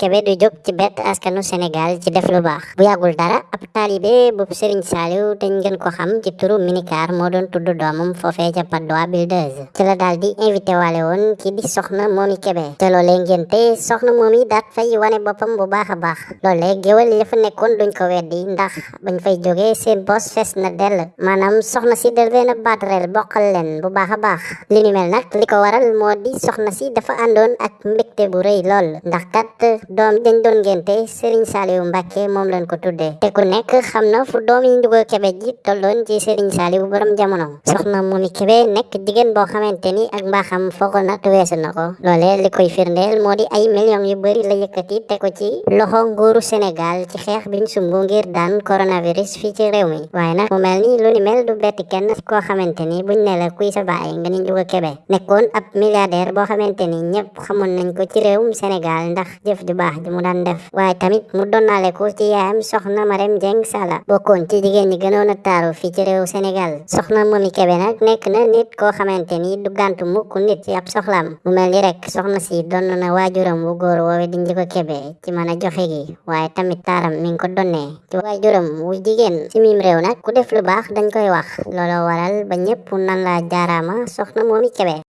Kébé du jóg ci bett askanu Sénégal ci def lu baax. Bu yàggul dara ab taalibe bu Serigne Saliou te ngeen ko xam ci turu minicar moo doon tudd doomam foofee ca Padoa Builders ci la daal di invité waale woon ki di soxna Momy Kébé. Te loolee ngénte soxna Momy daat fay wane boppam bu baax a baax. Loolee géwal ya fa nekkoon duñ ko weddi ndax bañ fay jógee seen bos fees na dell. Maanaam soxna si del leen a baatareel bokkal bu baax a baax. Li ni mel nag li ko waral moo di soxna si dafa àndoon ak mbégte bu rëy lool ndax kat doom dañ doon ngénte Serigne Saliou Mbacke moom lañ ko tuddee te ku nekk xam na fu doom yi Ndiouga Kébé ji tolloon ci Serigne Saliou borom jamono. Soxna Momy Kébé nekk jigéen boo xamante ni ak mbaaxam foog na weesu na ko. Loolee li koy firndeel moo di ay millions yu bëri la yëkkati te ko ci loxo nguuru Sénégal ci xeex biñ sumbu ngir daan coronavirus fii ci réew mi. Waaye nag mu mel ni lu ni mel du betti kenn koo xamante ni buñ ne la kuy sa baay nga ni Ndiouga Kébé. Nekkoon ab milliardaire boo xamante ni ñëpp xamoon nañ ko ci réewum Sénégal ndax jëf ju baax ji mu daan def. Waaye tamit mu donnaale ko ci yaayam soxna Marème Dieng Sala. Bokkoon ci jigéen ñi gënoon a taaru fii ci réew Sénégal soxna Momy Kébé nag nekk na nit koo xamante ni du gàntu mukk nit ci ab soxlaam. Mu mel ni rek soxna si donn na waajuram wu góor woowe di Ndiouga Kébé ci mën a joxe gi. Waaye tamit taaram mi ko donnee ci waajuram wu jigéen. Ci mim réew nag ku def lu baax dañ koy wax. Looloo waral ba ñëpp nan la jaaraama soxna Momy Kébé